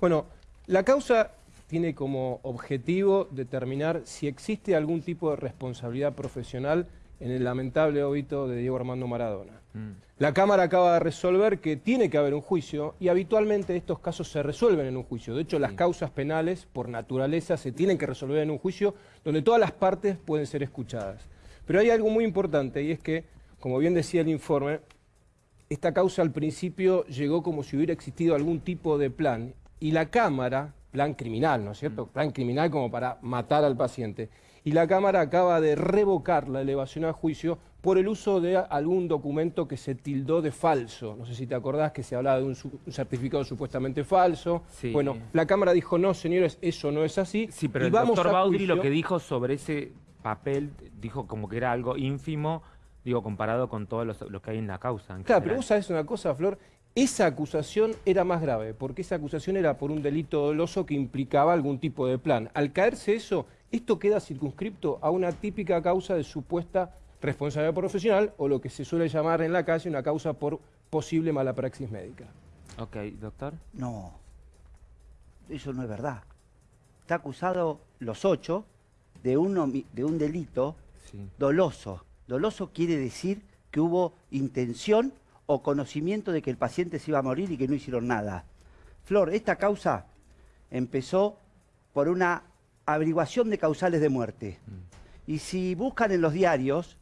Bueno, la causa tiene como objetivo determinar si existe algún tipo de responsabilidad profesional en el lamentable óbito de Diego Armando Maradona. Mm. La Cámara acaba de resolver que tiene que haber un juicio y habitualmente estos casos se resuelven en un juicio. De hecho, las causas penales, por naturaleza, se tienen que resolver en un juicio donde todas las partes pueden ser escuchadas. Pero hay algo muy importante y es que, como bien decía el informe, esta causa al principio llegó como si hubiera existido algún tipo de plan y la Cámara, plan criminal, ¿no es cierto? Mm. Plan criminal como para matar al paciente. Y la Cámara acaba de revocar la elevación a juicio por el uso de algún documento que se tildó de falso. No sé si te acordás que se hablaba de un, certificado supuestamente falso. Bueno, la Cámara dijo, no, señores, eso no es así. Sí, pero el doctor Baudry lo que dijo sobre ese papel, dijo como que era algo ínfimo, digo, comparado con todo lo, que hay en la causa. claro, pero vos sabés una cosa, Flor, esa acusación era más grave, porque esa acusación era por un delito doloso que implicaba algún tipo de plan. Al caerse eso, esto queda circunscripto a una típica causa de supuesta responsabilidad profesional o lo que se suele llamar en la calle una causa por posible mala praxis médica. Ok, doctor. No, eso no es verdad. Está acusado los ocho de, de un delito doloso. Doloso quiere decir que hubo intención o conocimiento de que el paciente se iba a morir y que no hicieron nada. Flor, esta causa empezó por una averiguación de causales de muerte. Mm. Y si buscan en los diarios,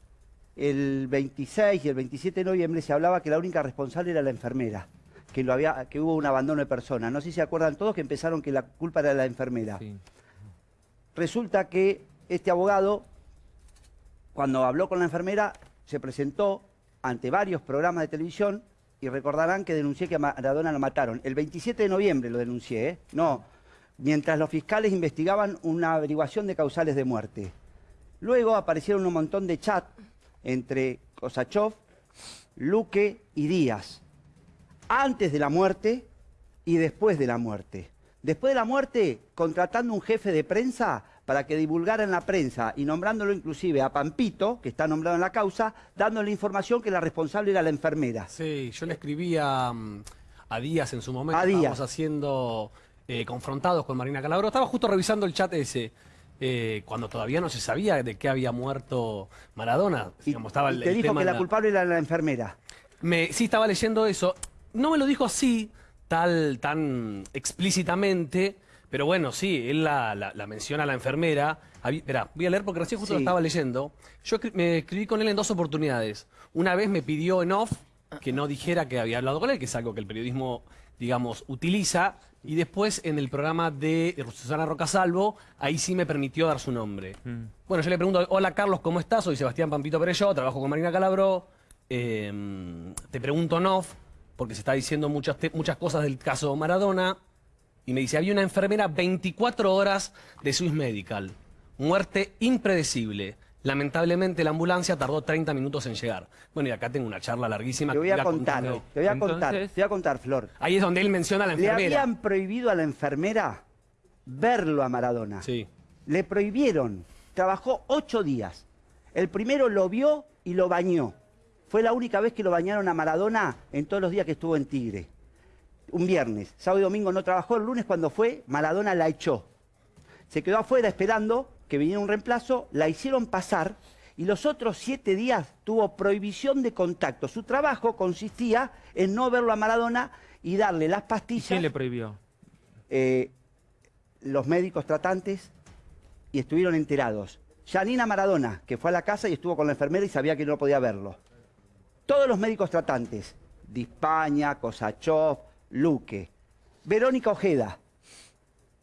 el 26 y el 27 de noviembre se hablaba que la única responsable era la enfermera, que, lo había, que hubo un abandono de persona. No sé si se acuerdan todos que empezaron que la culpa era de la enfermera. Resulta que este abogado, cuando habló con la enfermera, se presentó ante varios programas de televisión y recordarán que denuncié que a Maradona lo mataron. El 27 de noviembre lo denuncié, ¿eh? No, mientras los fiscales investigaban una averiguación de causales de muerte. Luego aparecieron un montón de chat entre Kosachov, Luque y Díaz, antes de la muerte y después de la muerte. Después de la muerte, contratando un jefe de prensa para que divulgara en la prensa y nombrándolo inclusive a Pampito, que está nombrado en la causa, dándole información que la responsable era la enfermera. Sí, yo le escribí a, Díaz en su momento, a Díaz. haciendo eh, confrontados con Marina Calabro, estaba justo revisando el chat ese. Eh, cuando todavía no se sabía de qué había muerto Maradona. Y, te dijo que la culpable era la enfermera. Me, sí, estaba leyendo eso. No me lo dijo así, tal, tan explícitamente, pero bueno, sí, él la, menciona a la enfermera. Espera, voy a leer porque recién justo lo estaba leyendo. Yo me escribí con él en dos oportunidades. Una vez me pidió en off que no dijera que había hablado con él, que es algo que el periodismo, digamos, utiliza. Y después en el programa de Susana Rocasalvo, ahí sí me permitió dar su nombre. Mm. Bueno, yo le pregunto, hola Carlos, ¿cómo estás? Soy Sebastián Pampito Perello, trabajo con Marina Calabro. Em, te pregunto en off, porque se está diciendo muchas, muchas cosas del caso Maradona y me dice, había una enfermera 24 horas de Swiss Medical. Muerte impredecible. Lamentablemente la ambulancia tardó 30 minutos en llegar. Bueno, y acá tengo una charla larguísima. Te voy a contar, te voy a contar, te voy a contar, Flor. Ahí es donde él menciona a la enfermera. Le habían prohibido a la enfermera verlo a Maradona. Sí. Le prohibieron. Trabajó ocho días. El primero lo vio y lo bañó. Fue la única vez que lo bañaron a Maradona en todos los días que estuvo en Tigre un viernes, sábado y domingo no trabajó, el lunes cuando fue, Maradona la echó. Se quedó afuera esperando que viniera un reemplazo, la hicieron pasar y los otros siete días tuvo prohibición de contacto. Su trabajo consistía en no verlo a Maradona y darle las pastillas. ¿Quién le prohibió? Eh, los médicos tratantes y estuvieron enterados. Janina Maradona, que fue a la casa y estuvo con la enfermera y sabía que no podía verlo. Todos los médicos tratantes, Dispaña, Kosachov, Luque. Verónica Ojeda.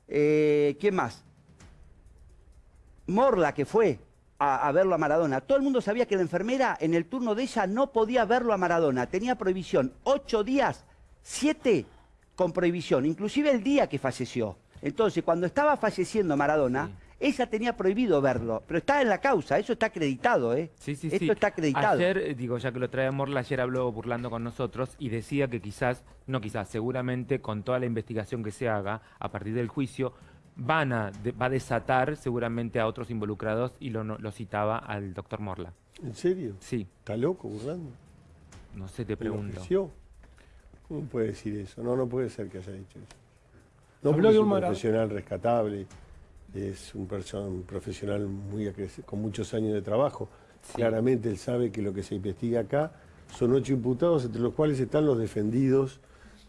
Eh, ¿Quién más? Morla, que fue a, verlo a Maradona. Todo el mundo sabía que la enfermera en el turno de ella no podía verlo a Maradona. Tenía prohibición. Ocho días, siete con prohibición. Inclusive el día que falleció. Entonces, cuando estaba falleciendo Maradona... Ella tenía prohibido verlo, pero está en la causa, eso está acreditado, ¿eh? Sí, sí, Esto está acreditado. Ayer, eh, digo, ya que lo trae Morla, ayer habló burlando con nosotros y decía que quizás, no quizás, seguramente con toda la investigación que se haga a partir del juicio, van a, va a desatar seguramente a otros involucrados y lo, lo citaba al doctor Morla. ¿En serio? Sí. ¿Está loco burlando? No sé, te pregunto. ¿Cómo puede decir eso? No, no puede ser que haya dicho eso. No, porque es un profesional rescatable, es un, un profesional muy con muchos años de trabajo. Claramente él sabe que lo que se investiga acá son ocho imputados, entre los cuales están los defendidos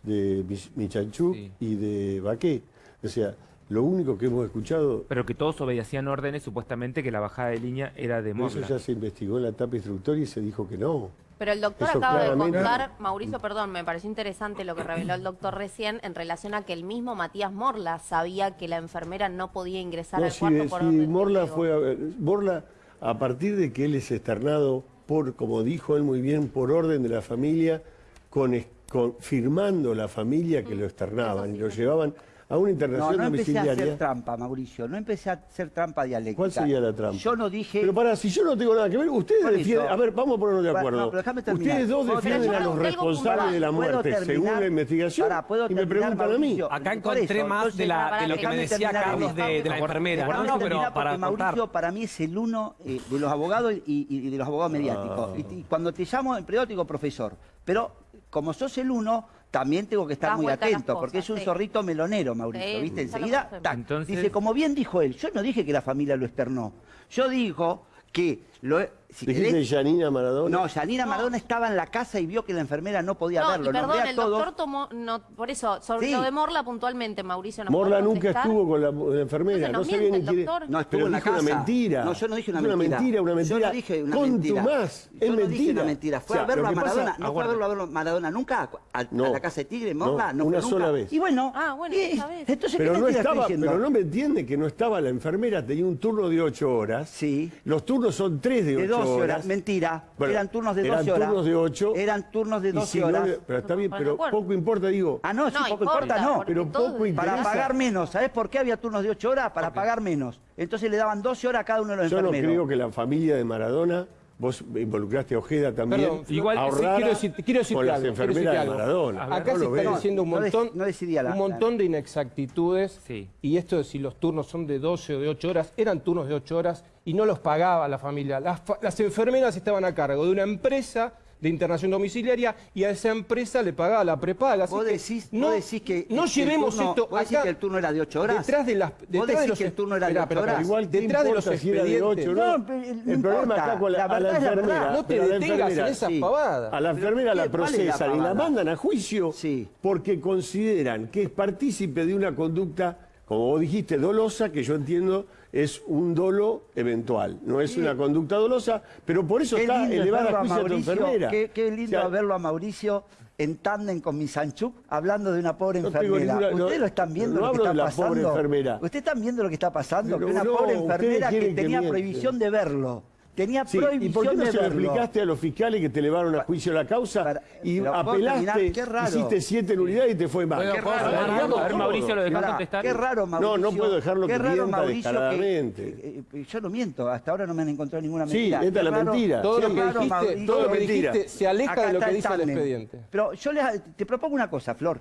de Michanchuk y de Baqué. O sea, lo único que hemos escuchado... Pero que todos obedecían órdenes, supuestamente que la bajada de línea era de Morla. Eso ya se investigó en la etapa instructoria y se dijo que no. Pero el doctor acaba de contar, Mauricio, perdón, me pareció interesante lo que reveló el doctor recién en relación a que el mismo Matías Morla sabía que la enfermera no podía ingresar al cuarto por sí, Morla fue a, Morla, a partir de que él es externado por, como dijo él muy bien, por orden de la familia, con, con firmando la familia que lo mm, externaban y lo llevaban a una internación no, no domiciliaria. No empecé a hacer trampa, Mauricio, no empecé a hacer trampa dialéctica. ¿Cuál sería la trampa? Yo no dije... Pero para, si yo no tengo nada que ver, ustedes defienden... A ver, vamos a ponernos de acuerdo. No, ustedes dos defienden a los responsables de la muerte, según la investigación, y me preguntan a mí. Acá encontré más de, lo que me decía Carlos de, la enfermera. No, pero para Mauricio para mí es el uno eh, de los abogados y, de los abogados mediáticos. Ah. Y, cuando te llamo en periódico, profesor. Pero como sos el uno, también tengo que estar muy atento, porque es un zorrito melonero, Mauricio, ¿viste? Enseguida, dice, como bien dijo él, yo no dije que la familia lo externó, yo dijo que lo, ¿Dijiste Janina Maradona? No, Janina Maradona estaba en la casa y vio que la enfermera no podía verlo. Y perdón, el doctor tomó... No, por eso, sobre lo de Morla puntualmente, Mauricio, ¿no Morla nunca estuvo con la, enfermera, no, sabía ni quién... No, estuvo en la casa. una mentira. No, yo no dije una mentira. Una mentira, una mentira. Yo no dije una con mentira. más, es mentira. dije una mentira. Fue a verlo a Maradona, no fue a verlo a Maradona nunca a, la casa de Tigre, Morla, no, una sola vez. Y bueno, ah, bueno, entonces, pero no estaba, pero no me entiende que no estaba la enfermera, tenía un turno de ocho horas. Sí. Los turnos son tres de ocho horas. Mentira eran turnos de 12 horas. Eran turnos de 8. Eran turnos de 12 horas. pero está bien, pero poco importa, digo. Ah, no, sí, poco importa, no. Pero poco interesa. Para pagar menos. ¿Sabes por qué había turnos de 8 horas? Para pagar menos. Entonces le daban 12 horas a cada uno de los Yo enfermeros. Yo no creo que la familia de Maradona Vos involucraste a Ojeda también. Perdón, igual quiero decir, quiero decir con las enfermeras de Maradona. Acá se está diciendo un montón, un montón de inexactitudes. Y esto de si los turnos son de 12 o de 8 horas, eran turnos de 8 horas y no los pagaba la familia. Las, las enfermeras estaban a cargo de una empresa de internación domiciliaria y a esa empresa le pagaba la prepaga. ¿Vos decís, no, decís que, no llevemos esto ¿vos decís que el turno era de 8 horas? Detrás de las detrás ¿Vos de los, que el turno era de 8 horas? igual detrás de los expedientes. De 8, ¿no? no, el problema acá con la, la enfermera. No te detengas en esas pavadas. A la enfermera la procesan y la mandan a juicio porque consideran que es partícipe de una conducta, como vos dijiste, dolosa, que yo entiendo es un dolo eventual, no es una conducta dolosa, pero por eso está elevada a juicio tu enfermera. Qué, qué lindo verlo a Mauricio en tándem con mi Sanchuk hablando de una pobre enfermera. ¿Ustedes lo están viendo lo que está pasando? ¿Ustedes están viendo lo que está pasando? que una pobre enfermera que tenía prohibición de verlo tenía prohibición ¿Y por qué no se lo explicaste a los fiscales que te elevaron a juicio la causa y apelaste, hiciste siete en unidad y te fue mal? Qué raro, a ver, Mauricio, ¿lo dejás contestar? Qué raro, Mauricio. No, no puedo dejarlo que raro. Eh, eh, yo no miento, hasta ahora no me han encontrado ninguna mentira. Sí, esta es la mentira. Todo lo que dijiste, todo lo que dijiste se aleja de lo que dice el expediente. Pero yo te propongo una cosa, Flor,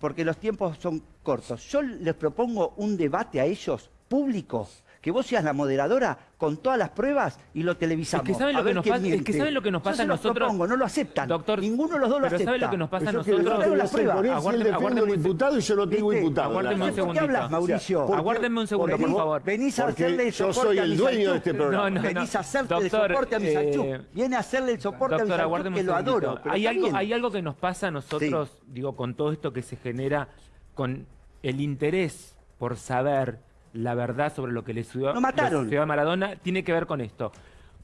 porque los tiempos son cortos. Yo les propongo un debate a ellos público que vos seas la moderadora con todas las pruebas y lo televisamos. Es que saben lo, que nos, pasa, es que saben lo que nos pasa a nosotros. Propongo, no lo aceptan. Doctor, Ninguno de los dos lo acepta. ¿saben lo que nos pasa a nosotros? Yo las pruebas. Aguárdenme, aguárdenme un imputado y yo no tengo imputado. Aguárdenme un segundito. ¿Por qué hablas, Mauricio? Aguárdenme un segundo, por favor. Venís a hacerle el soporte yo soy el dueño de este programa. No, no, Venís a hacerle el soporte a mi Sanchú. Viene a hacerle el soporte a mi Sanchú, que lo adoro. Hay algo, hay algo que nos pasa a nosotros, digo, con todo esto que se genera, con el interés por saber la verdad sobre lo que le sucedió, a Maradona tiene que ver con esto.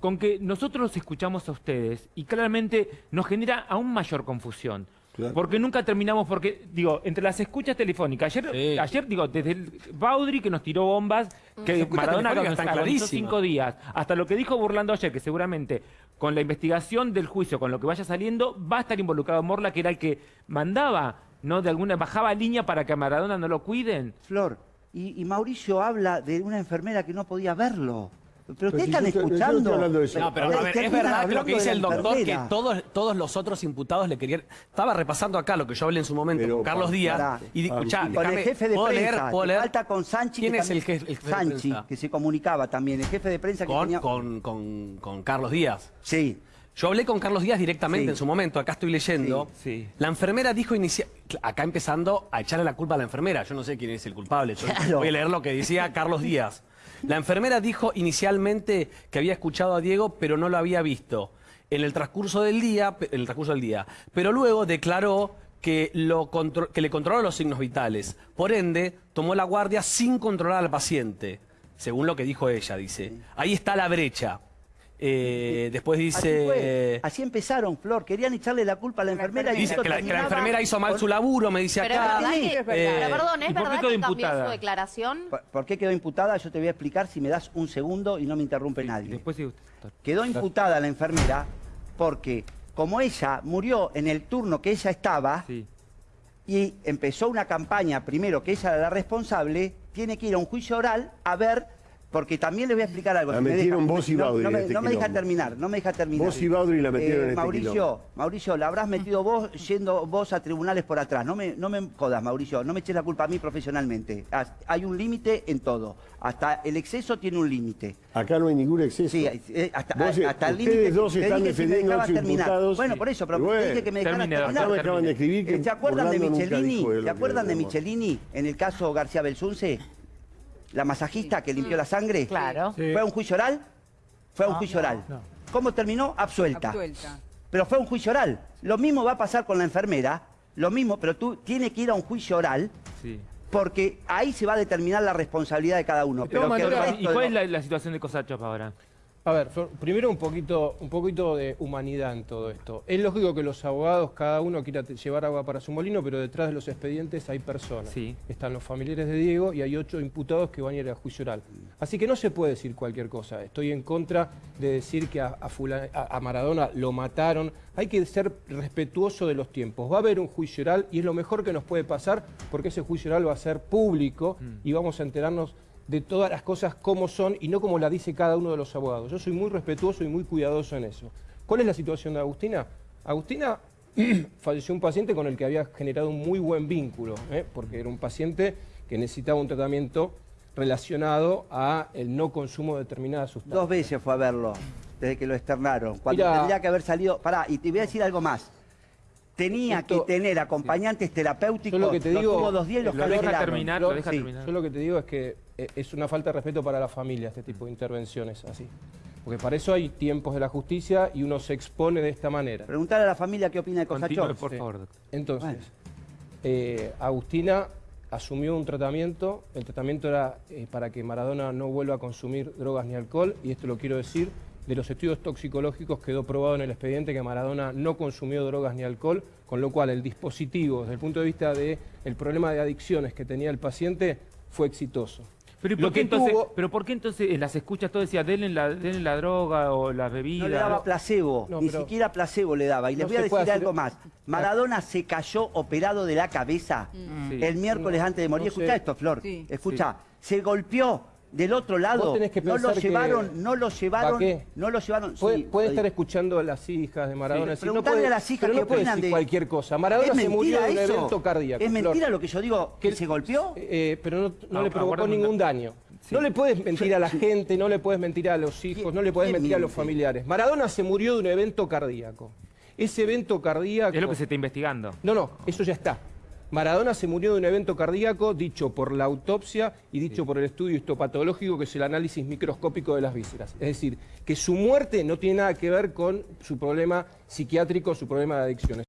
Con que nosotros escuchamos a ustedes y claramente nos genera aún mayor confusión. Porque nunca terminamos, porque, digo, entre las escuchas telefónicas, ayer, ayer digo, desde el Baudry que nos tiró bombas, que Maradona nos cinco días, hasta lo que dijo Burlando ayer, que seguramente con la investigación del juicio, con lo que vaya saliendo, va a estar involucrado Morla, que era el que mandaba, ¿no? De alguna, bajaba línea para que a Maradona no lo cuiden. Flor, y, Mauricio habla de una enfermera que no podía verlo. Pero ustedes están escuchando. no, pero es verdad lo que dice el doctor, que todos, todos los otros imputados le querían. Estaba repasando acá lo que yo hablé en su momento con Carlos Díaz. y escuchá, con el jefe de prensa. ¿puedo leer? Falta con Sanchi. ¿Quién es el, jefe, Sanchi, que se comunicaba también. El jefe de prensa que con, tenía. Con, con, con Carlos Díaz. Sí. Yo hablé con Carlos Díaz directamente Sí. en su momento, acá estoy leyendo. Sí, sí. La enfermera dijo. Acá empezando a echarle la culpa a la enfermera. Yo no sé quién es el culpable. Yo Claro. voy a leer lo que decía Carlos Díaz. La enfermera dijo inicialmente que había escuchado a Diego, pero no lo había visto. En el transcurso del día, en el transcurso del día. Pero luego declaró que, lo contro- que le controló los signos vitales. Por ende, tomó la guardia sin controlar al paciente. Según lo que dijo ella, dice. Ahí está la brecha. Eh, después dice... Así empezaron, Flor. Querían echarle la culpa a la enfermera. y Dice que la, que la enfermera hizo mal su laburo, me dice Pero acá. verdad que, Sí, es pero verdad. perdón, ¿es ¿Y por qué verdad quedó que cambió imputada? su declaración? ¿Por, por qué quedó imputada? Yo te voy a explicar si me das un segundo y no me interrumpe nadie. Después doctor. Quedó imputada la enfermera porque como ella murió en el turno que ella estaba Sí. y empezó una campaña, primero que ella era la responsable, tiene que ir a un juicio oral a ver, porque también les voy a explicar algo. La si me metieron vos y Baudry no en me, este no me deja quilombo. terminar, no me deja terminar. Vos y Baudry la metieron en este Mauricio, quilombo. Mauricio, la habrás metido vos yendo vos a tribunales por atrás. No me, no me jodas, Mauricio, no me eches la culpa a mí profesionalmente. Hay un límite en todo. Hasta el exceso tiene un límite. Acá no hay ningún exceso. Sí, eh, hasta, Vos, eh, hasta el ustedes límite. dos te están defendiendo terminar. imputados. Bueno, por eso, pero bueno, te dije que me dejaras termine, terminar. Acá me acaban de escribir que ¿Se acuerdan de Michelini? ¿Se acuerdan de. Michelini en el caso García Belsunce? La masajista que limpió la sangre. Claro. ¿Fue a un juicio oral? Fue a un juicio oral. ¿Cómo terminó? Absuelta. Absuelta. Pero fue a un juicio oral. Lo mismo va a pasar con la enfermera. Lo mismo, pero tú tienes que ir a un juicio oral Sí. porque ahí se va a determinar la responsabilidad de cada uno. Todas Pero que ¿Y cuál es la situación de Cosachop ahora? A ver, primero un poquito, un poquito de humanidad en todo esto. Es lógico que los abogados, cada uno quiera llevar agua para su molino, pero detrás de los expedientes hay personas. Sí. Están los familiares de Diego y hay ocho imputados que van a ir a juicio oral. Así que no se puede decir cualquier cosa. Estoy en contra de decir que a, a fula- a- a Maradona lo mataron. Hay que ser respetuoso de los tiempos. Va a haber un juicio oral y es lo mejor que nos puede pasar porque ese juicio oral va a ser público y vamos a enterarnos de todas las cosas como son y no como la dice cada uno de los abogados. Yo soy muy respetuoso y muy cuidadoso en eso. ¿Cuál es la situación de Agustina? Agustina falleció un paciente con el que había generado un muy buen vínculo, ¿eh? porque era un paciente que necesitaba un tratamiento relacionado a el no consumo de determinadas sustancias. Dos veces fue a verlo, desde que lo externaron. Cuando Mira- tendría que haber salido. Pará, y te voy a decir algo más. Tenía Esto- que tener acompañantes terapéuticos. Yo lo que te digo- dos días los Lo deja terminar, Yo- lo deja sí, terminar. Yo lo que te digo es que eh, es una falta de respeto para la familia este tipo de intervenciones así. Porque para eso hay tiempos de la justicia y uno se expone de esta manera. Preguntarle a la familia qué opina de Cosachov. por Sí. favor, doctor. Entonces, Bueno. eh, Agustina asumió un tratamiento, el tratamiento era eh, para que Maradona no vuelva a consumir drogas ni alcohol, y esto lo quiero decir, de los estudios toxicológicos quedó probado en el expediente que Maradona no consumió drogas ni alcohol, con lo cual el dispositivo, desde el punto de vista del el problema de adicciones que tenía el paciente, fue exitoso. Pero, ¿y Lo por qué entonces, tuvo- pero ¿por qué entonces en las escuchas todo decía, denle la, denle la droga o las bebidas? No le daba placebo, No, ni pero- siquiera placebo le daba. Y les No voy a decir hacer- algo más. Maradona se cayó operado de la cabeza Sí. el miércoles No, antes de morir. sé. Escucha esto, Flor. Sí. Escucha. Se golpeó del otro lado. Vos tenés que no lo pensar que- llevaron, no lo llevaron, no lo llevaron. Puede, sí, puede estar escuchando a las hijas de Maradona. Sí, preguntale puede- a las hijas pero no puede decir de- cualquier cosa. Maradona ¿Es se murió de un eso? evento cardíaco. ¿Es Flor. mentira lo que yo digo? ¿Que se golpeó? Eh, pero no, no Ah, le provocó aguarda un ningún da- daño. Sí. No le puedes mentir a la gente, no le puedes mentir a los hijos, ¿Quién- no le puedes mentir a los familiares. Maradona se murió de un evento cardíaco. Ese evento cardíaco... Es lo que se está investigando. No, no, eso ya está. Maradona se murió de un evento cardíaco dicho por la autopsia y dicho por el estudio histopatológico, que es el análisis microscópico de las vísceras. Es decir, que su muerte no tiene nada que ver con su problema psiquiátrico, su problema de adicciones.